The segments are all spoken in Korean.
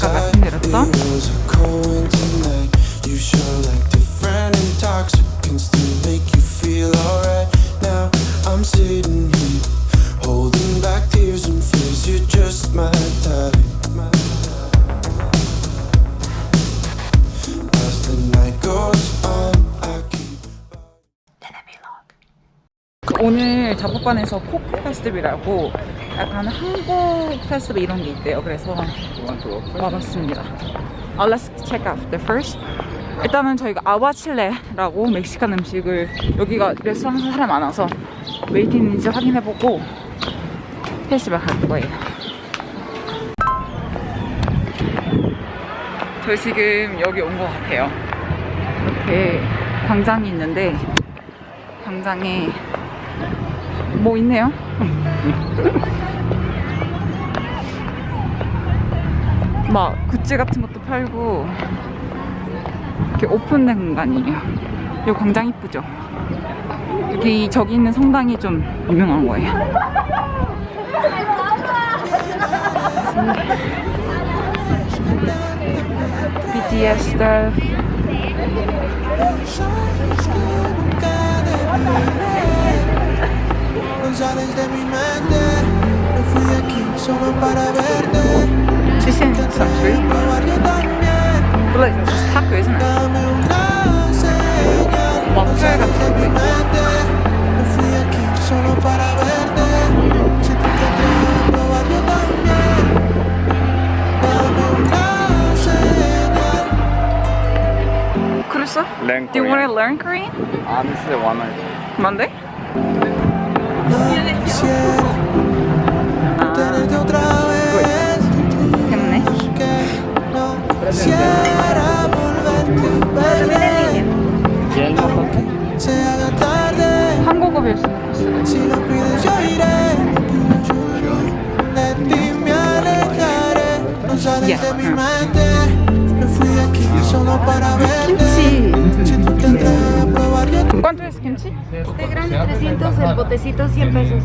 Как оценироваться? 오늘 잡곡반에서 포크 페스티벌이라고 약간 한국 페스티벌 이런 게 있대요. 그래서 와봤습니다. Uh, let's check out the first. 일단은 저희가 aguachile라고 멕시칸 음식을 여기가 레스토랑에서 사람 많아서 웨이팅 있는지 확인해보고 페스티벌 갈 거예요. 저 지금 여기 온 것 같아요. 이렇게 광장이 있는데 광장에 뭐 있네요. 막 굿즈 같은 것도 팔고 이렇게 오픈된 공간이에요. 이 광장 이쁘죠? 여기 저기 있는 성당이 좀 유명한 거예요. BTS stuff. solo para verte. But look, it's just taco, isn't it? Learn Korean. Do you want to learn Korean? Um, this is Monday. Monday? quisiera volverte a ver. Se haga tarde. 한국어 배울 수 있는 코스. Si lo pides yo iré De ti me alejaré No sales Yeah. de mi mente Me fui de aquí solo para verte 김치. Si tú te atreves a probar yo ¿Cuánto es kimchi? Este grande 300, el botecito 100 pesos.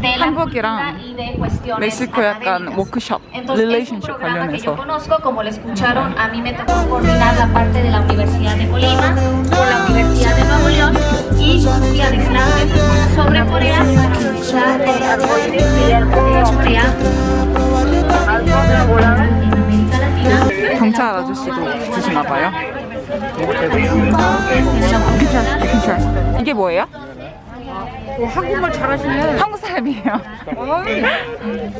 De la 한국이랑 cultura y de cuestiones 멕시코 약간 académicas. 워크숍, Entonces, es un relationship programa que yo 관련해서 conozco, como lo escucharon, a mí me tocó coordinar la parte de la Universidad de Colima con la Universidad de Nuevo León y un día de clases sobre Corea para hablar de androides y de Corea, América Latina. 경찰 아저씨도 주시나 봐요. 경찰, 경찰. 이게 뭐예요? 한국말 잘하시네. 한국 사람이에요.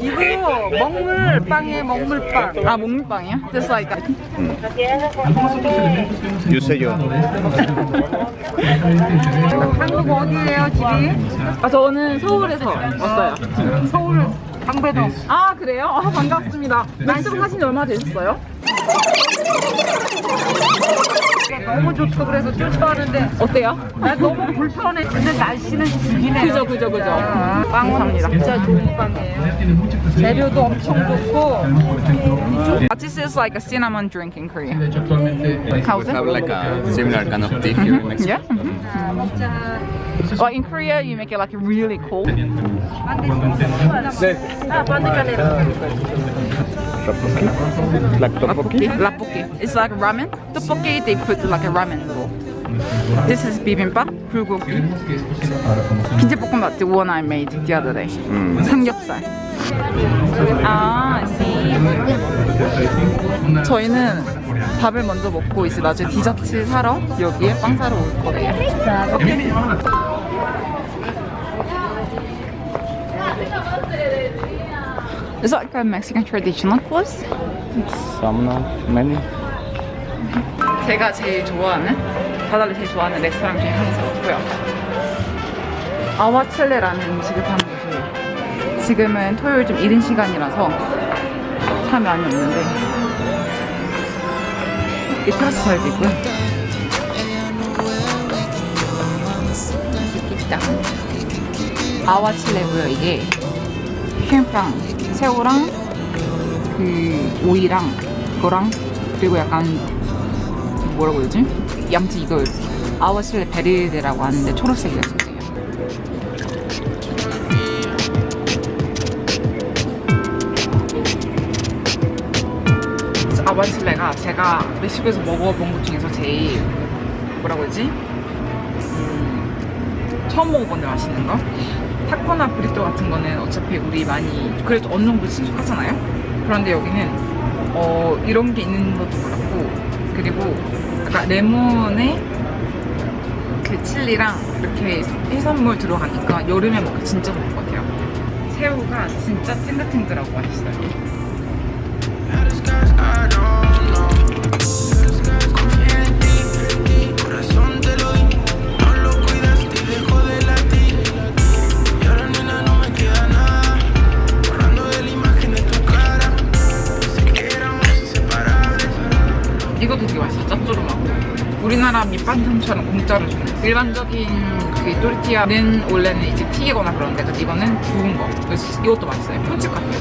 이거 먹물빵이에요, 먹물빵. 아, 목물빵이요? Just like You say yo. 한국 어디예요, 집이? 아, 저는 서울에서 왔어요. 서울 방배동. 아, 그래요? 아, 반갑습니다. 멕시코 사신 지 얼마 되셨어요? 너무 좋다 그래서 쫓아가는데 어때요? 나 너무 불편해. 근데 날씨는 죽이네. 그죠, 그죠, 그죠. 감사합니다. 진짜 좋은 빵이에요. 재료도 엄청 좋고. This is like a cinnamon drink in Korea. How's have it? like a similar kind of tea here in Mexico. Yeah? Well, in Korea, you make it like really cold. Like tteokbokki? Rappoki. It's like ramen. Tteokbokki, they put like a ramen roll. This is bibimbap, 불고기. 김치볶음밥, the one I made the other day. 삼겹살. 아, see. 저희는 밥을 먼저 먹고 이제 나중에 디저트 사러 여기에 빵 사러 올 거예요. Is that like a Mexican traditional clothes? Some, no? Many? 제가 제일 좋아하는 바다를 제일 좋아하는 레스토랑 중에 하나고요. 아와첼레라는 음식을 파는 곳이에요. 지금은 토요일 좀 이른 시간이라서 사람이 많이 없는데 이 테라스 잘돼 있고요. 있다. 아와첼레고요. 이게 햄빵, 새우랑 그 오이랑 그거랑 그리고 약간 뭐라고 되지? 양치 이걸 아워실레 베리데라고 하는데 초록색이라 써있어요 라반실레가 제가 멕시코에서 먹어본 것 중에서 제일 뭐라고 해야지? 음, 처음 먹어본데 맛있는 거? 타코나 브리또 같은 거는 어차피 우리 많이 그래도 어느 정도 친숙하잖아요? 그런데 여기는 어, 이런 게 있는 것도 몰랐고 그리고 레몬에 그 칠리랑 이렇게 해산물 들어가니까 여름에 먹기 진짜 좋을 것 같아요 새우가 진짜 탱글탱글하고 맛있어요 우리나라 밑반찬처럼 공짜로 주는. 일반적인 그 또르티아는 원래는 이제 튀기거나 그러는데 근데 이거는 구운 거. 이것도 맛있어요. 폰집 같아요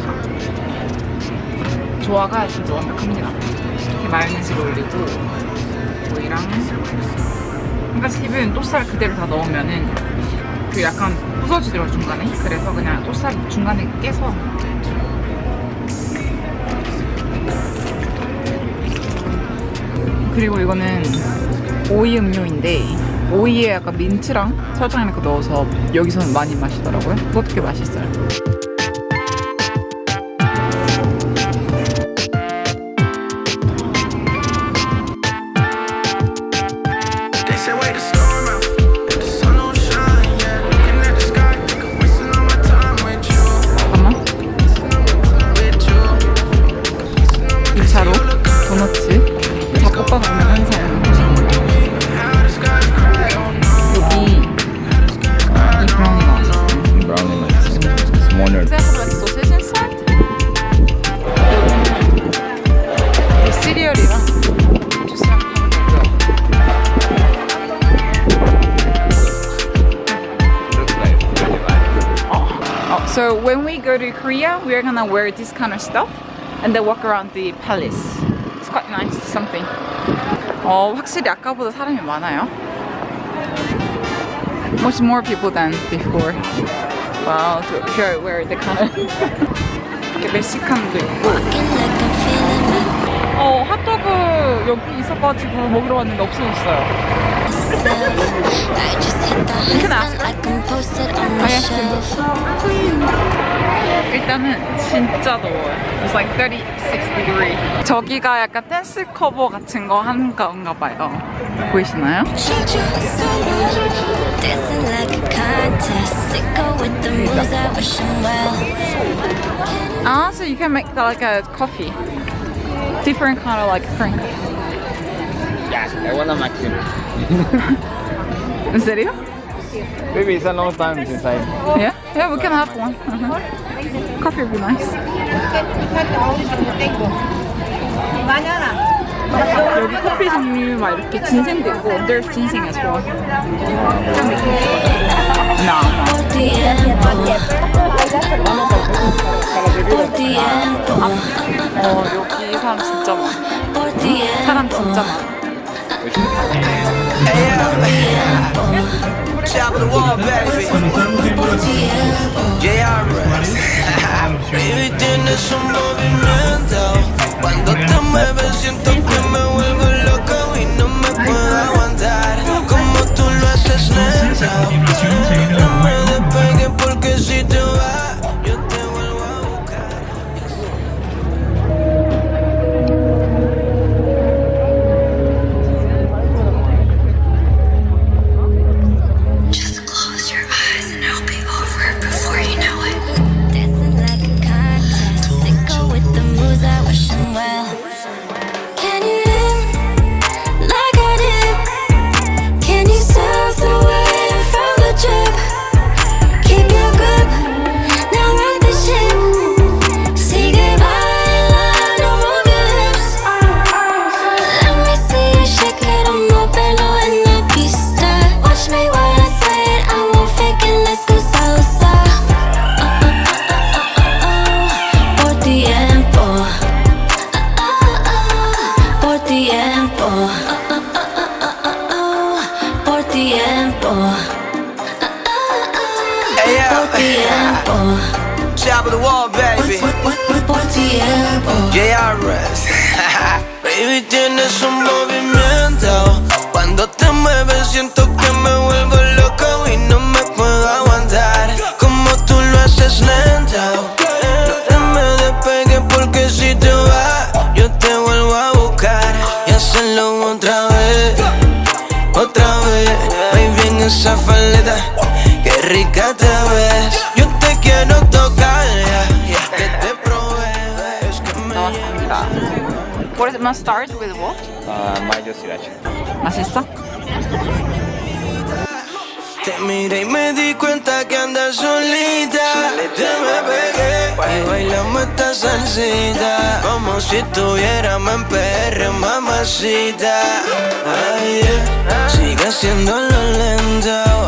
조화가 진짜 완벽합니다. 이렇게 마요네즈를 올리고 오이랑 그러니까 팁은 또살 그대로 다 넣으면은 그 약간 부서지더라고 중간에. 그래서 그냥 또살 중간에 깨서. 그리고 이거는 오이 음료인데 오이에 약간 민트랑 설탕 이렇게 넣어서 여기서는 많이 마시더라고요. 꽤 맛있어요. go to Korea, we're gonna wear this kind of stuff and then walk around the palace. It's quite nice, something. 어, 확실히 아까보다 사람이 많아요. Much more people than before. Wow, to here where the kind of 이렇게 멕시칸도 있고. 어, 핫도그 여기 있어가지고 먹으러 왔는데 없어졌어요. Him. 일단은 진짜 더워요. It's like 36 degree. 저기가 약간 댄스 커버 같은 거 하는 건가 봐요. 보이시나요? Ah, so you can make that like a coffee. Different kind of like drink. Yeah, I want a maximum. ¿En serio? Maybe it's a long time since I. Yeah? Yeah, we can have one. Uh-huh. Coffee would be nice. 여기 커피 종류 막 이렇게 진생도 있고 there's ginseng as well. No, no. Por tiempo, por tiempo, 어 여기 사람 진짜 많아. por tiempo, 사람 진짜 많아. Top of the wall, baby. por tiempo. JRS. Baby, tienes un movimiento. Cuando te mueves, siento que me vuelvo loco y no me puedo aguantar. Como tú lo haces lento. Por tiempo. JRS. Baby, tienes un movimiento. Cuando te mueves, siento que me vuelvo loco y no me puedo aguantar. Como tú lo haces lento. No te me despegues porque si te vas, yo te vuelvo a buscar y hacerlo otra vez. Otra vez, baby, en esa falda, qué rica te What must start with what? Uh, mayo sriracha. ¿Más esta? Te miré y me di cuenta que andas solita. Te me pegué y bailamos esta salsita. Como si estuviéramos en PR, mamacita. Ay, yeah. Sigue siendo lo lento.